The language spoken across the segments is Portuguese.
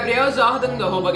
Gabriel Jordan, do arroba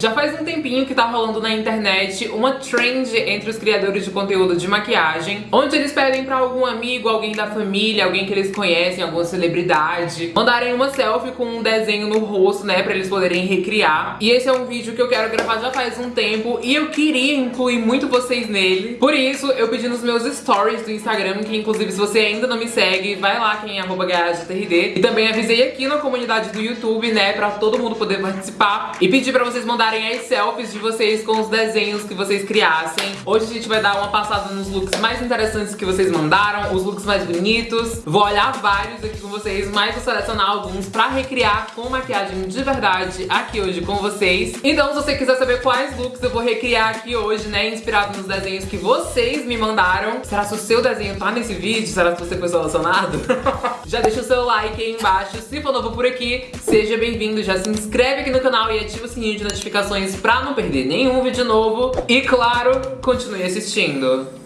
já faz um tempinho que tá rolando na internet uma trend entre os criadores de conteúdo de maquiagem, onde eles pedem pra algum amigo, alguém da família, alguém que eles conhecem, alguma celebridade, mandarem uma selfie com um desenho no rosto, né, pra eles poderem recriar. E esse é um vídeo que eu quero gravar já faz um tempo e eu queria incluir muito vocês nele. Por isso, eu pedi nos meus stories do Instagram, que inclusive se você ainda não me segue, vai lá quem é arroba E também avisei aqui na comunidade do YouTube, né, pra todo mundo poder participar. E pedi pra vocês mandarem as selfies de vocês com os desenhos que vocês criassem. Hoje a gente vai dar uma passada nos looks mais interessantes que vocês mandaram, os looks mais bonitos. Vou olhar vários aqui com vocês, mas vou selecionar alguns pra recriar com maquiagem de verdade aqui hoje com vocês. Então se você quiser saber quais looks eu vou recriar aqui hoje, né, inspirado nos desenhos que vocês me mandaram. Será que o seu desenho tá nesse vídeo? Será que você foi selecionado? Já deixa o seu like aí embaixo. Se for novo por aqui, seja bem-vindo. Já se inscreve aqui no canal e ativa o sininho de notificações pra não perder nenhum vídeo novo. E claro, continue assistindo.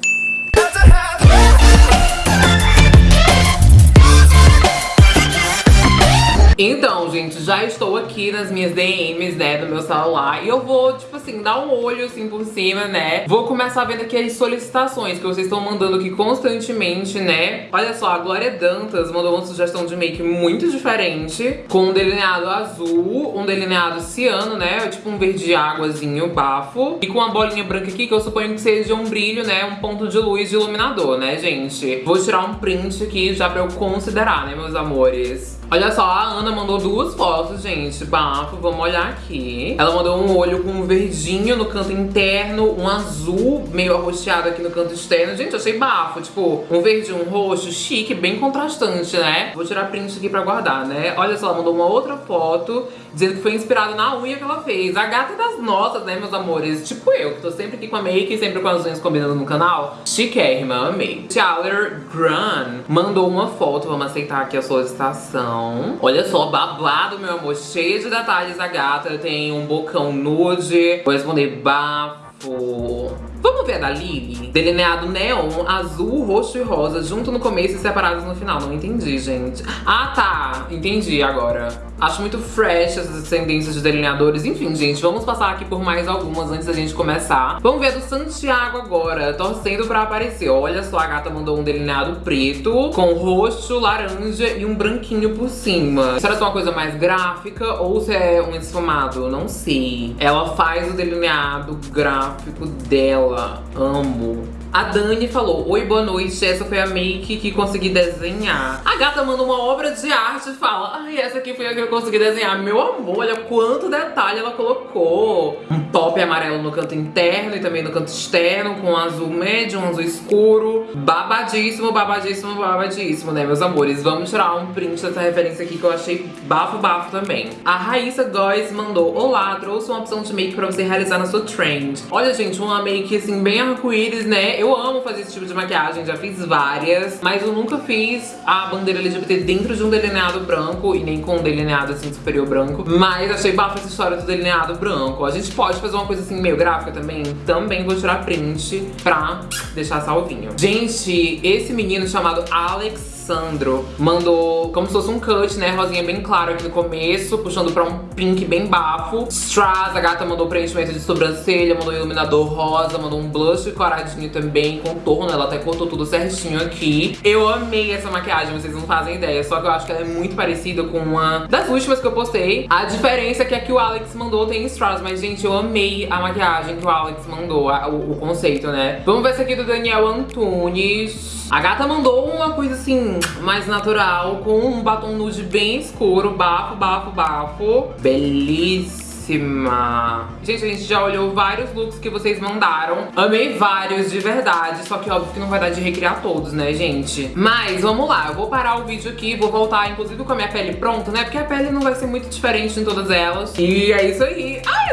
Então, gente, já estou aqui nas minhas DMs, né, do meu celular E eu vou, tipo assim, dar um olho, assim, por cima, né. Vou começar vendo aqui as solicitações que vocês estão mandando aqui constantemente, né. Olha só, a Glória Dantas mandou uma sugestão de make muito diferente Com um delineado azul, um delineado ciano, né Tipo um verde águazinho, bafo E com uma bolinha branca aqui, que eu suponho que seja um brilho, né Um ponto de luz de iluminador, né, gente. Vou tirar um print aqui já pra eu considerar, né, meus amores Olha só, a Ana mandou duas fotos, gente. Bafo, vamos olhar aqui. Ela mandou um olho com um verdinho no canto interno, um azul meio arroxeado aqui no canto externo. Gente, achei bafo. Tipo, um verde um roxo, chique, bem contrastante, né? Vou tirar print aqui pra guardar, né? Olha só, ela mandou uma outra foto dizendo que foi inspirada na unha que ela fez. A gata das nossas, né, meus amores? Tipo eu, que tô sempre aqui com a make, sempre com as unhas combinando no canal. Chiquérrima, amei. Tyler Grun mandou uma foto, vamos aceitar aqui a solicitação. Olha só, babado, meu amor, cheio de detalhes a gata. Tem um bocão nude. Vou responder bafo. Vamos ver a da Lily? Delineado neon, azul, roxo e rosa, junto no começo e separados no final. Não entendi, gente. Ah, tá. Entendi agora. Acho muito fresh essas tendências de delineadores. Enfim, gente, vamos passar aqui por mais algumas antes da gente começar. Vamos ver a do Santiago agora, torcendo pra aparecer. Olha só, a gata mandou um delineado preto, com roxo, laranja e um branquinho por cima. Será que é uma coisa mais gráfica ou se é um esfumado? Não sei. Ela faz o delineado gráfico dela amo. A Dani falou, oi, boa noite, essa foi a make que consegui desenhar. A gata manda uma obra de arte e fala, ai, essa aqui foi a que eu consegui desenhar. Meu amor, olha quanto detalhe ela colocou. Um top amarelo no canto interno e também no canto externo, com um azul médio, um azul escuro. Babadíssimo, babadíssimo, babadíssimo, né, meus amores? Vamos tirar um print dessa referência aqui que eu achei bafo, bafo também. A Raíssa Góes mandou, olá, trouxe uma opção de make pra você realizar na sua trend. Olha, gente, uma make, assim, bem arco-íris, né? Eu amo fazer esse tipo de maquiagem, já fiz várias, mas eu nunca fiz a bandeira LGBT dentro de um delineado branco e nem com um delineado assim superior branco. Mas achei bafo essa história do delineado branco. A gente pode fazer uma coisa assim meio gráfica também? Também vou tirar print pra deixar salvinho. Gente, esse menino chamado Alex Sandro mandou como se fosse um cut, né? Rosinha bem claro aqui no começo, puxando pra um pink bem bafo. Strass, a gata mandou preenchimento de sobrancelha, mandou iluminador rosa, mandou um blush coradinho também, contorno, ela até cortou tudo certinho aqui. Eu amei essa maquiagem, vocês não fazem ideia, só que eu acho que ela é muito parecida com uma das últimas que eu postei. A diferença é que a que o Alex mandou tem Strass, mas gente, eu amei a maquiagem que o Alex mandou, a, o, o conceito, né? Vamos ver essa aqui do Daniel Antunes. A gata mandou uma coisa assim, mais natural, com um batom nude bem escuro, bafo, bafo, bafo. Belíssimo. Gente, a gente já olhou vários looks que vocês mandaram. Amei vários, de verdade. Só que óbvio que não vai dar de recriar todos, né, gente? Mas vamos lá, eu vou parar o vídeo aqui, vou voltar, inclusive, com a minha pele pronta, né? Porque a pele não vai ser muito diferente em todas elas. E é isso aí. Ai,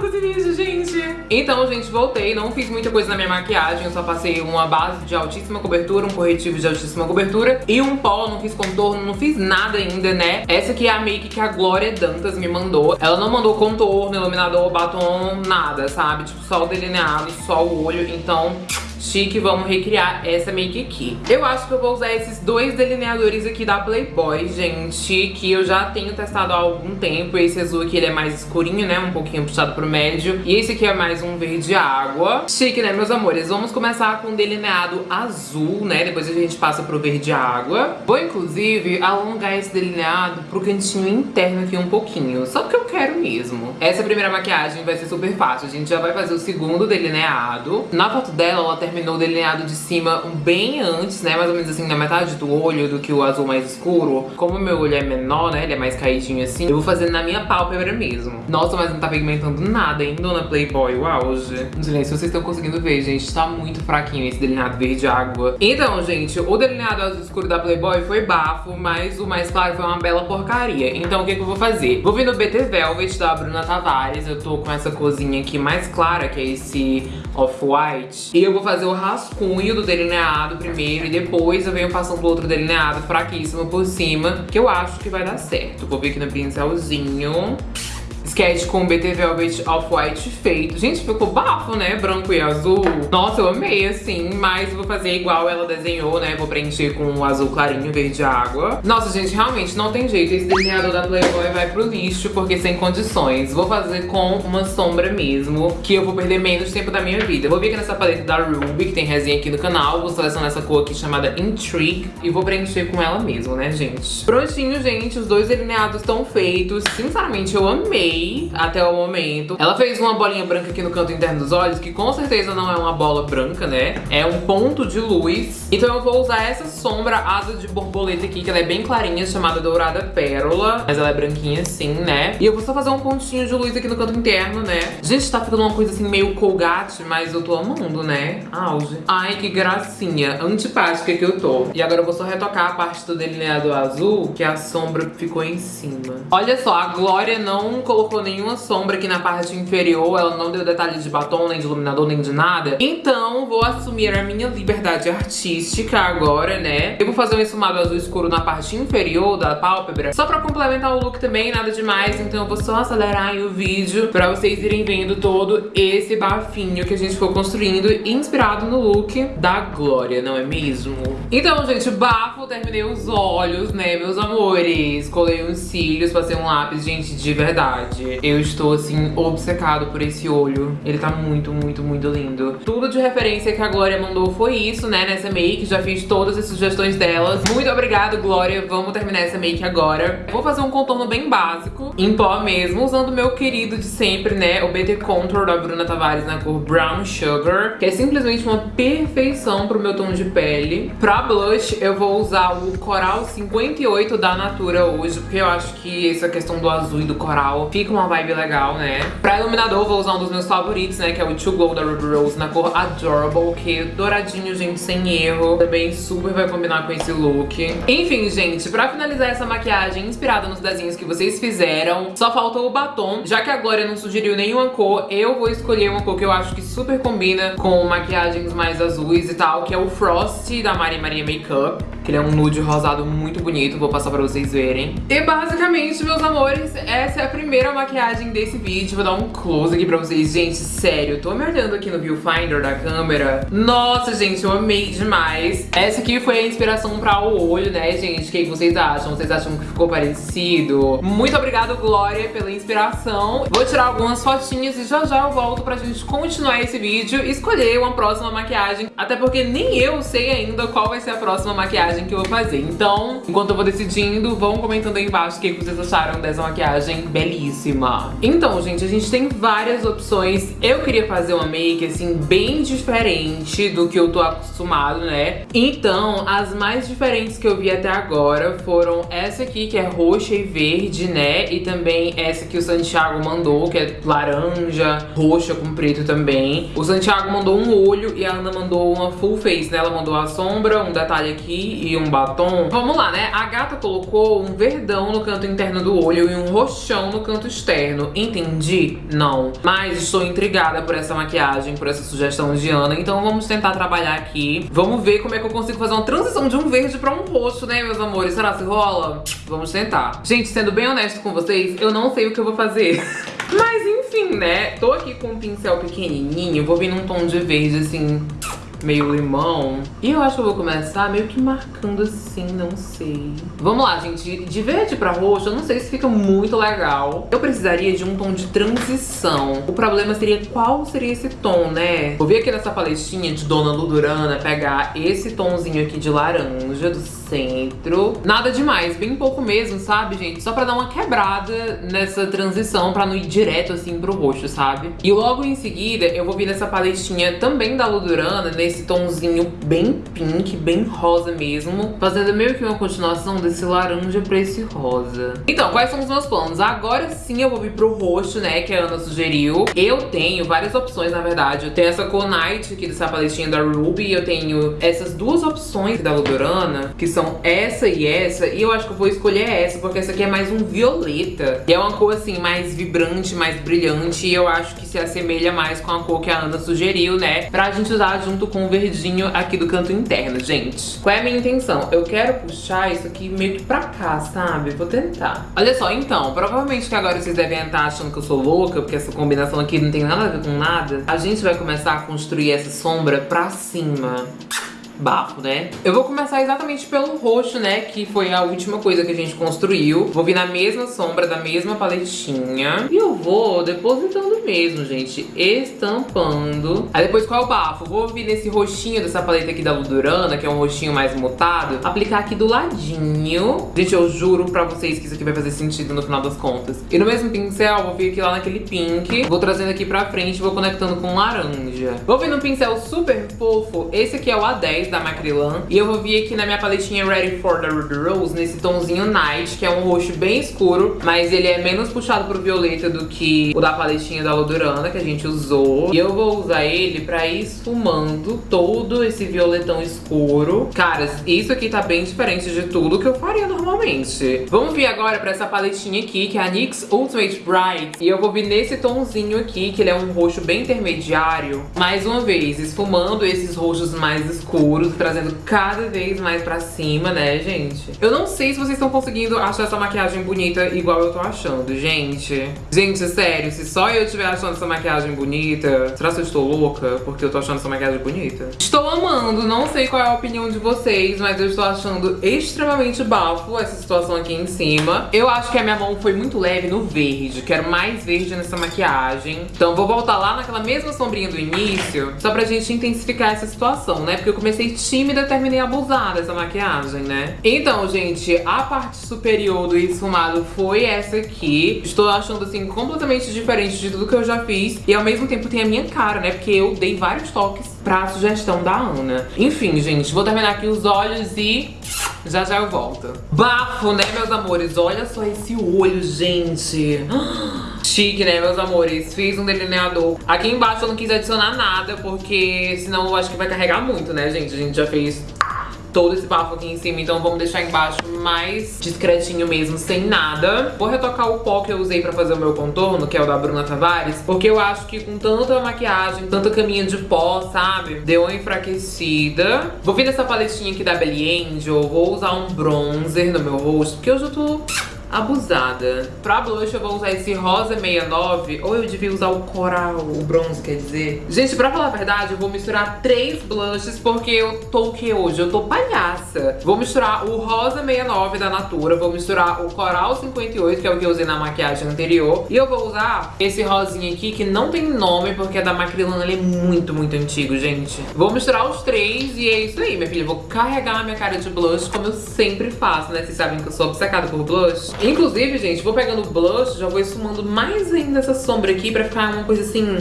com esse vídeo, gente. Então, gente, voltei. Não fiz muita coisa na minha maquiagem. Eu só passei uma base de altíssima cobertura, um corretivo de altíssima cobertura e um pó. Não fiz contorno, não fiz nada ainda, né? Essa aqui é a make que a Glória Dantas me mandou. Ela não mandou contorno, iluminador, batom, nada, sabe? Tipo, só o delineado, só o olho. Então, chique, vamos recriar essa make aqui. Eu acho que eu vou usar esses dois delineadores aqui da Playboy, gente, que eu já tenho testado há algum tempo. Esse azul aqui, ele é mais escurinho, né, um pouquinho puxado pro médio. E esse aqui é mais um verde água. Chique, né, meus amores? Vamos começar com um delineado azul, né, depois a gente passa pro verde água. Vou, inclusive, alongar esse delineado pro cantinho interno aqui um pouquinho, só porque eu quero mesmo. Essa primeira maquiagem vai ser super fácil. A gente já vai fazer o segundo delineado. Na foto dela, ela terminou o delineado de cima bem antes, né? Mais ou menos assim, na metade do olho do que o azul mais escuro. Como o meu olho é menor, né? Ele é mais caidinho assim. Eu vou fazer na minha pálpebra mesmo. Nossa, mas não tá pigmentando nada, hein, dona Playboy? O auge. Gente, se vocês estão conseguindo ver, gente, tá muito fraquinho esse delineado verde água. Então, gente, o delineado azul escuro da Playboy foi bafo, mas o mais claro foi uma bela porcaria. Então, o que, que eu vou fazer? Vou vir no BT Velvet da Bruna Tavares. Eu tô com essa cozinha aqui mais clara, que é esse off-white. E eu vou fazer o rascunho do delineado primeiro e depois eu venho passando outro delineado fraquíssimo por cima, que eu acho que vai dar certo. Vou vir aqui no pincelzinho sketch com BT Velvet Off-White feito. Gente, ficou bafo, né? Branco e azul. Nossa, eu amei, assim. Mas vou fazer igual ela desenhou, né? Vou preencher com o azul clarinho, verde água. Nossa, gente, realmente não tem jeito. Esse delineador da Playboy vai pro lixo, porque sem condições. Vou fazer com uma sombra mesmo, que eu vou perder menos tempo da minha vida. Vou vir aqui nessa paleta da Ruby, que tem resenha aqui no canal. Vou selecionar essa cor aqui chamada Intrigue. E vou preencher com ela mesmo, né, gente? Prontinho, gente. Os dois delineados estão feitos. Sinceramente, eu amei até o momento. Ela fez uma bolinha branca aqui no canto interno dos olhos, que com certeza não é uma bola branca, né? É um ponto de luz. Então eu vou usar essa sombra asa de borboleta aqui, que ela é bem clarinha, chamada Dourada Pérola. Mas ela é branquinha assim, né? E eu vou só fazer um pontinho de luz aqui no canto interno, né? Gente, tá ficando uma coisa assim meio colgate, mas eu tô amando, né? Auge. Ai, que gracinha. Antipática que eu tô. E agora eu vou só retocar a parte do delineado azul, que a sombra ficou em cima. Olha só, a Glória não colocou colocou nenhuma sombra aqui na parte inferior, ela não deu detalhes de batom, nem de iluminador, nem de nada. Então, vou assumir a minha liberdade artística agora, né? Eu vou fazer um esfumado azul escuro na parte inferior da pálpebra, só pra complementar o look também, nada demais. Então eu vou só acelerar o vídeo pra vocês irem vendo todo esse bafinho que a gente foi construindo, inspirado no look da Glória, não é mesmo? Então, gente, bafo, terminei os olhos, né, meus amores? Colei uns cílios, passei um lápis, gente, de verdade verdade, eu estou, assim, obcecado por esse olho. Ele tá muito, muito, muito lindo. Tudo de referência que a Glória mandou foi isso, né, nessa make. Já fiz todas as sugestões delas. Muito obrigada, Glória. Vamos terminar essa make agora. Vou fazer um contorno bem básico, em pó mesmo, usando o meu querido de sempre, né, o BT Contour da Bruna Tavares na cor Brown Sugar, que é simplesmente uma perfeição pro meu tom de pele. Pra blush, eu vou usar o Coral 58 da Natura hoje, porque eu acho que essa questão do azul e do coral fica uma vibe legal, né? Pra iluminador, vou usar um dos meus favoritos, né? Que é o To Glow da Ruby Rose na cor Adorable, que é douradinho, gente, sem erro. Também super vai combinar com esse look. Enfim, gente, pra finalizar essa maquiagem inspirada nos desenhos que vocês fizeram, só faltou o batom. Já que a Glória não sugeriu nenhuma cor, eu vou escolher uma cor que eu acho que super combina com maquiagens mais azuis e tal, que é o Frost da Maria Maria Makeup que ele é um nude rosado muito bonito, vou passar pra vocês verem. E basicamente, meus amores, essa é a primeira maquiagem desse vídeo. Vou dar um close aqui pra vocês. Gente, sério, tô me olhando aqui no viewfinder da câmera. Nossa, gente, eu amei demais. Essa aqui foi a inspiração pra o olho, né, gente? O que vocês acham? Vocês acham que ficou parecido? Muito obrigada, Glória, pela inspiração. Vou tirar algumas fotinhas e já já eu volto pra gente continuar esse vídeo e escolher uma próxima maquiagem. Até porque nem eu sei ainda qual vai ser a próxima maquiagem maquiagem que eu vou fazer. Então, enquanto eu vou decidindo, vão comentando aí embaixo o que vocês acharam dessa maquiagem belíssima. Então, gente, a gente tem várias opções. Eu queria fazer uma make, assim, bem diferente do que eu tô acostumado, né? Então, as mais diferentes que eu vi até agora foram essa aqui, que é roxa e verde, né? E também essa que o Santiago mandou, que é laranja, roxa com preto também. O Santiago mandou um olho e a Ana mandou uma full face, né? Ela mandou a sombra, um detalhe aqui e um batom. Vamos lá, né? A gata colocou um verdão no canto interno do olho e um roxão no canto externo. Entendi? Não. Mas estou intrigada por essa maquiagem, por essa sugestão de Ana. Então vamos tentar trabalhar aqui. Vamos ver como é que eu consigo fazer uma transição de um verde pra um roxo, né, meus amores? Será que rola? Vamos tentar. Gente, sendo bem honesto com vocês, eu não sei o que eu vou fazer. Mas enfim, né? Tô aqui com um pincel pequenininho. Vou vir num tom de verde, assim meio limão. E eu acho que eu vou começar meio que marcando assim, não sei. Vamos lá, gente. De verde pra roxo, eu não sei se fica muito legal. Eu precisaria de um tom de transição. O problema seria qual seria esse tom, né? Vou vir aqui nessa paletinha de Dona Ludurana pegar esse tomzinho aqui de laranja do centro. Nada demais, bem pouco mesmo, sabe, gente? Só pra dar uma quebrada nessa transição, pra não ir direto assim pro roxo, sabe? E logo em seguida, eu vou vir nessa paletinha também da Ludurana, nesse tomzinho bem pink, bem rosa mesmo, fazendo meio que uma continuação desse laranja pra esse rosa. Então, quais são os meus planos? Agora sim eu vou vir pro roxo, né, que a Ana sugeriu. Eu tenho várias opções, na verdade. Eu tenho essa Conite aqui dessa paletinha da Ruby, eu tenho essas duas opções da Ludurana, que são essa e essa, e eu acho que eu vou escolher essa, porque essa aqui é mais um violeta. E é uma cor, assim, mais vibrante, mais brilhante, e eu acho que se assemelha mais com a cor que a Ana sugeriu, né? Pra gente usar junto com o verdinho aqui do canto interno, gente. Qual é a minha intenção? Eu quero puxar isso aqui meio que pra cá, sabe? Vou tentar. Olha só, então, provavelmente que agora vocês devem estar achando que eu sou louca, porque essa combinação aqui não tem nada a ver com nada. A gente vai começar a construir essa sombra pra cima bafo, né? Eu vou começar exatamente pelo roxo, né? Que foi a última coisa que a gente construiu. Vou vir na mesma sombra da mesma paletinha. E eu vou depositando mesmo, gente. Estampando. Aí depois qual é o bafo? Vou vir nesse roxinho dessa paleta aqui da Ludurana, que é um roxinho mais mutado. Aplicar aqui do ladinho. Gente, eu juro pra vocês que isso aqui vai fazer sentido no final das contas. E no mesmo pincel, vou vir aqui lá naquele pink. Vou trazendo aqui pra frente, vou conectando com laranja. Vou vir num pincel super fofo. Esse aqui é o A10 da Macrilan. E eu vou vir aqui na minha paletinha Ready for the Rose, nesse tomzinho Night, que é um roxo bem escuro, mas ele é menos puxado pro violeta do que o da paletinha da Lodurana, que a gente usou. E eu vou usar ele pra ir esfumando todo esse violetão escuro. Cara, isso aqui tá bem diferente de tudo que eu faria normalmente. Vamos vir agora pra essa paletinha aqui, que é a NYX Ultimate Bright. E eu vou vir nesse tomzinho aqui, que ele é um roxo bem intermediário. Mais uma vez, esfumando esses roxos mais escuros trazendo cada vez mais pra cima, né, gente? Eu não sei se vocês estão conseguindo achar essa maquiagem bonita igual eu tô achando, gente. Gente, sério, se só eu estiver achando essa maquiagem bonita, será que eu estou louca porque eu tô achando essa maquiagem bonita? Estou amando, não sei qual é a opinião de vocês, mas eu estou achando extremamente bafo essa situação aqui em cima. Eu acho que a minha mão foi muito leve no verde, quero mais verde nessa maquiagem. Então vou voltar lá naquela mesma sombrinha do início, só pra gente intensificar essa situação, né? Porque eu comecei comecei tímida, terminei abusada essa maquiagem, né? Então, gente, a parte superior do esfumado foi essa aqui. Estou achando, assim, completamente diferente de tudo que eu já fiz. E ao mesmo tempo tem a minha cara, né? Porque eu dei vários toques pra sugestão da Ana. Enfim, gente, vou terminar aqui os olhos e... Já já eu volto. Bafo, né, meus amores? Olha só esse olho, gente. Chique, né, meus amores? Fiz um delineador. Aqui embaixo eu não quis adicionar nada, porque senão eu acho que vai carregar muito, né, gente? A gente já fez todo esse bafo aqui em cima, então vamos deixar embaixo mais discretinho mesmo, sem nada. Vou retocar o pó que eu usei pra fazer o meu contorno, que é o da Bruna Tavares, porque eu acho que com tanta maquiagem, tanta caminha de pó, sabe? Deu uma enfraquecida. Vou vir nessa paletinha aqui da Belly Angel, vou usar um bronzer no meu rosto, porque hoje eu tô abusada. Pra blush eu vou usar esse rosa 69, ou eu devia usar o coral, o bronze, quer dizer. Gente, pra falar a verdade, eu vou misturar três blushes, porque eu tô o que hoje? Eu tô palhaça. Vou misturar o rosa 69 da Natura, vou misturar o coral 58, que é o que eu usei na maquiagem anterior, e eu vou usar esse rosinha aqui, que não tem nome, porque é da Macrylan, ele é muito, muito antigo, gente. Vou misturar os três e é isso aí, minha filha. Vou carregar a minha cara de blush, como eu sempre faço, né? Vocês sabem que eu sou obcecada por blush. Inclusive, gente, vou pegando blush, já vou esfumando mais ainda essa sombra aqui pra ficar uma coisa assim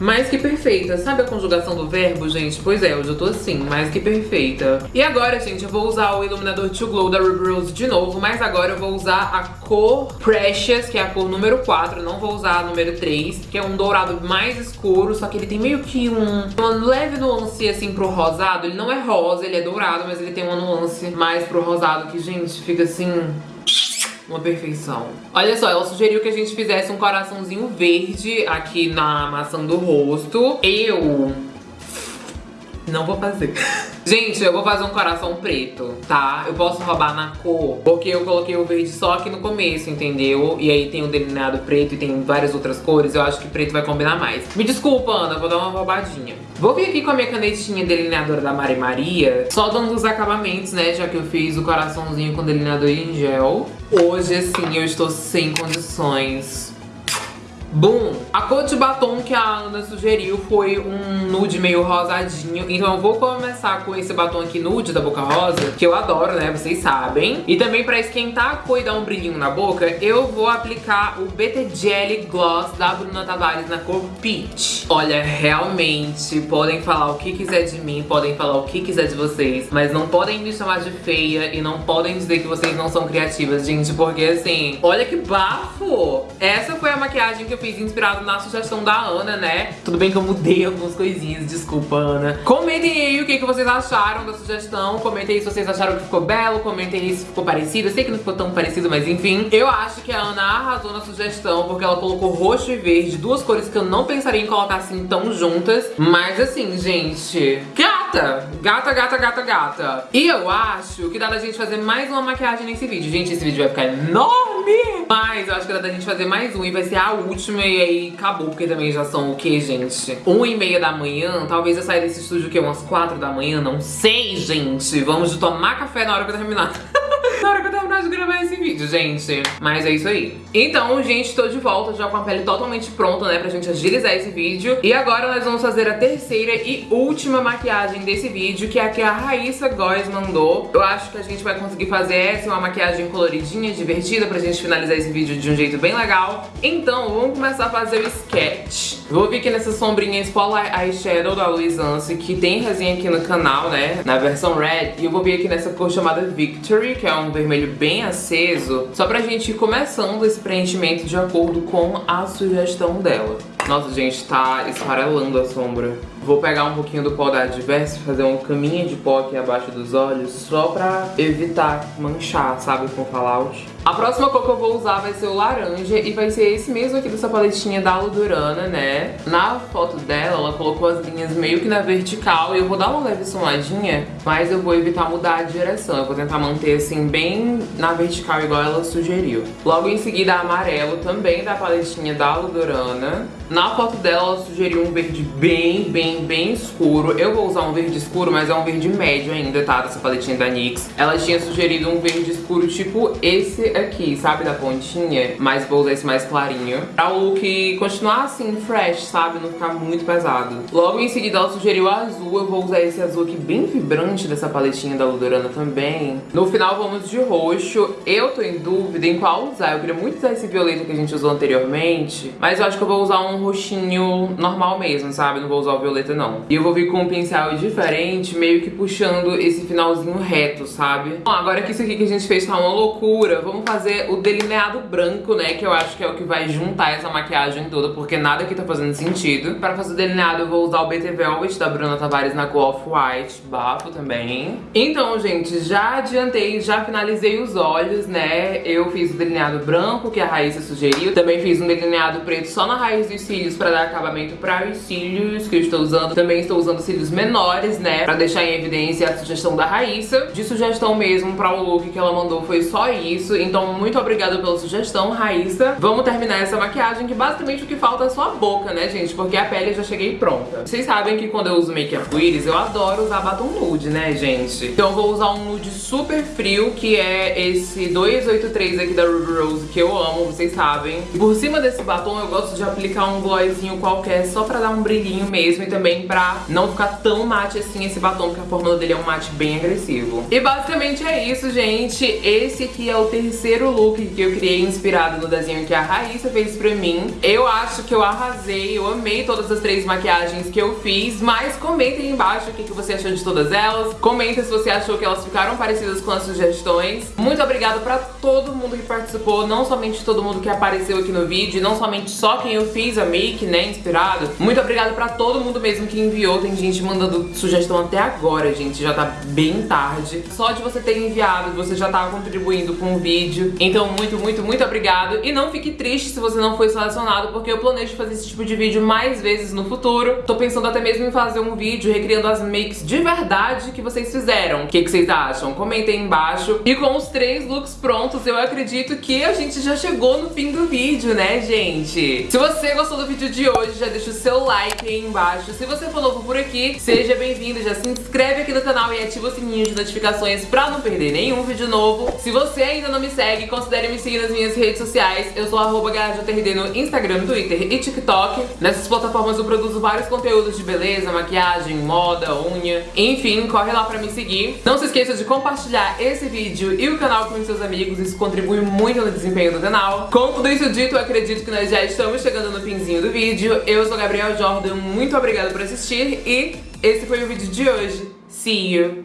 mais que perfeita. Sabe a conjugação do verbo, gente? Pois é, hoje eu tô assim, mais que perfeita. E agora, gente, eu vou usar o iluminador To Glow da Ruby Rose de novo, mas agora eu vou usar a cor Precious, que é a cor número 4, não vou usar a número 3, que é um dourado mais escuro, só que ele tem meio que um, uma leve nuance, assim, pro rosado. Ele não é rosa, ele é dourado, mas ele tem uma nuance mais pro rosado, que, gente, fica assim uma perfeição. Olha só, ela sugeriu que a gente fizesse um coraçãozinho verde aqui na maçã do rosto. Eu não vou fazer. Gente, eu vou fazer um coração preto, tá? Eu posso roubar na cor, porque eu coloquei o verde só aqui no começo, entendeu? E aí tem o delineado preto e tem várias outras cores, eu acho que preto vai combinar mais. Me desculpa, Ana, vou dar uma roubadinha. Vou vir aqui com a minha canetinha delineadora da Mari Maria, só dando os acabamentos, né? Já que eu fiz o coraçãozinho com delineador em gel. Hoje, assim, eu estou sem condições Boom! A cor de batom que a Ana sugeriu foi um nude meio rosadinho. Então eu vou começar com esse batom aqui nude da Boca Rosa, que eu adoro, né? Vocês sabem. E também pra esquentar a cor e dar um brilhinho na boca, eu vou aplicar o BT Jelly Gloss da Bruna Tavares na cor Peach. Olha, realmente, podem falar o que quiser de mim, podem falar o que quiser de vocês, mas não podem me chamar de feia e não podem dizer que vocês não são criativas, gente, porque assim, olha que bafo! Essa foi a maquiagem que fiz inspirado na sugestão da Ana, né? Tudo bem que eu mudei algumas coisinhas, desculpa, Ana. Comentem aí o que, que vocês acharam da sugestão. Comentem aí se vocês acharam que ficou belo. Comentem aí se ficou parecido. Eu sei que não ficou tão parecido, mas enfim. Eu acho que a Ana arrasou na sugestão, porque ela colocou roxo e verde, duas cores que eu não pensaria em colocar assim tão juntas. Mas assim, gente... Gata! Gata, gata, gata, gata. E eu acho que dá da gente fazer mais uma maquiagem nesse vídeo. Gente, esse vídeo vai ficar enorme! Mas eu acho que dá da gente fazer mais um e vai ser a última e aí acabou, porque também já são o que, gente? Uma e meia da manhã, talvez eu saia desse estúdio o quê? Umas quatro da manhã? Não sei, gente. Vamos tomar café na hora que eu terminar. na hora que eu terminar de gravar esse vídeo, gente. Mas é isso aí. Então, gente, tô de volta já com a pele totalmente pronta, né, pra gente agilizar esse vídeo. E agora nós vamos fazer a terceira e última maquiagem desse vídeo, que é a que a Raíssa Góes mandou. Eu acho que a gente vai conseguir fazer essa, uma maquiagem coloridinha, divertida, pra gente finalizar esse vídeo de um jeito bem legal. Então, vamos começar a fazer o sketch. Vou vir aqui nessa sombrinha Spotlight Eyeshadow da Luiz Anse, que tem resenha aqui no canal, né, na versão red. E eu vou vir aqui nessa cor chamada Victory, que é um vermelho bem aceso, só pra gente ir começando esse preenchimento de acordo com a sugestão dela. Nossa, gente, tá esfarelando a sombra. Vou pegar um pouquinho do pó da Adverse, fazer um caminho de pó aqui abaixo dos olhos, só pra evitar manchar, sabe, com fallout. A próxima cor que eu vou usar vai ser o laranja e vai ser esse mesmo aqui dessa paletinha da Ludurana, né? Na foto dela, ela colocou as linhas meio que na vertical e eu vou dar uma leve somadinha, mas eu vou evitar mudar a direção. Eu vou tentar manter assim bem na vertical igual ela sugeriu. Logo em seguida, amarelo também da paletinha da Ludurana. Na foto dela, ela sugeriu um verde bem, bem, bem escuro. Eu vou usar um verde escuro, mas é um verde médio ainda, tá? Dessa paletinha da NYX. Ela tinha sugerido um verde escuro tipo esse aqui, sabe? Da pontinha. Mas vou usar esse mais clarinho. Pra o look continuar assim, fresh, sabe? Não ficar muito pesado. Logo em seguida, ela sugeriu azul. Eu vou usar esse azul aqui bem vibrante dessa paletinha da Ludorana também. No final, vamos de roxo. Eu tô em dúvida em qual usar. Eu queria muito usar esse violeta que a gente usou anteriormente. Mas eu acho que eu vou usar um roxinho normal mesmo, sabe? Não vou usar o violeta, não. E eu vou vir com um pincel diferente, meio que puxando esse finalzinho reto, sabe? Bom, agora que isso aqui que a gente fez tá uma loucura, vamos fazer o delineado branco, né? Que eu acho que é o que vai juntar essa maquiagem toda, porque nada aqui tá fazendo sentido. Pra fazer o delineado, eu vou usar o BT Velvet da Bruna Tavares na cor Off-White, bafo também. Então, gente, já adiantei, já finalizei os olhos, né? Eu fiz o delineado branco, que a Raíssa sugeriu. Também fiz um delineado preto só na raiz dos cílios pra dar acabamento para os cílios que eu estou usando. Também estou usando cílios menores, né, pra deixar em evidência a sugestão da Raíssa. De sugestão mesmo pra o look que ela mandou foi só isso. Então, muito obrigada pela sugestão, Raíssa. Vamos terminar essa maquiagem, que basicamente o que falta é só a boca, né, gente? Porque a pele já cheguei pronta. Vocês sabem que quando eu uso make-up íris, eu adoro usar batom nude, né, gente? Então eu vou usar um nude super frio, que é esse 283 aqui da Ruby Rose, que eu amo, vocês sabem. E por cima desse batom eu gosto de aplicar um glossinho qualquer só pra dar um brilhinho mesmo e também pra não ficar tão mate assim esse batom, porque a fórmula dele é um mate bem agressivo. E basicamente é isso, gente. Esse aqui é o terceiro look que eu criei inspirado no desenho que a Raíssa fez pra mim. Eu acho que eu arrasei, eu amei todas as três maquiagens que eu fiz, mas comentem aí embaixo o que, que você achou de todas elas. Comenta se você achou que elas ficaram parecidas com as sugestões. Muito obrigada pra todo mundo que participou, não somente todo mundo que apareceu aqui no vídeo, não somente só quem eu fiz a make, né, inspirado. Muito obrigada pra todo mundo mesmo que enviou, tem gente mandando sugestão até agora, gente, já tá bem tarde. Só de você ter enviado, você já tá contribuindo com o vídeo. Então, muito, muito, muito obrigado. E não fique triste se você não foi selecionado, porque eu planejo fazer esse tipo de vídeo mais vezes no futuro. Tô pensando até mesmo em fazer um vídeo recriando as makes de verdade que vocês fizeram. O que, que vocês acham? Comentem aí embaixo. E com os três looks prontos, eu acredito que a gente já chegou no fim do vídeo, né, gente? Se você gostou do vídeo de hoje, já deixa o seu like aí embaixo. Se você for novo por aqui, seja bem-vindo, já se inscreve aqui no canal e ativa o sininho de notificações pra não perder nenhum vídeo novo. Se você ainda não me segue, considere me seguir nas minhas redes sociais. Eu sou arroba no Instagram, Twitter e TikTok. Nessas plataformas eu produzo vários conteúdos de beleza, maquiagem, moda, unha. Enfim, corre lá pra me seguir. Não se esqueça de compartilhar esse vídeo e o canal com seus amigos. Isso contribui muito no desempenho do canal. Com tudo isso dito, eu acredito que nós já estamos chegando no finzinho do vídeo. Eu sou Gabriel Jordan, muito obrigada por assistir e esse foi o vídeo de hoje. See you!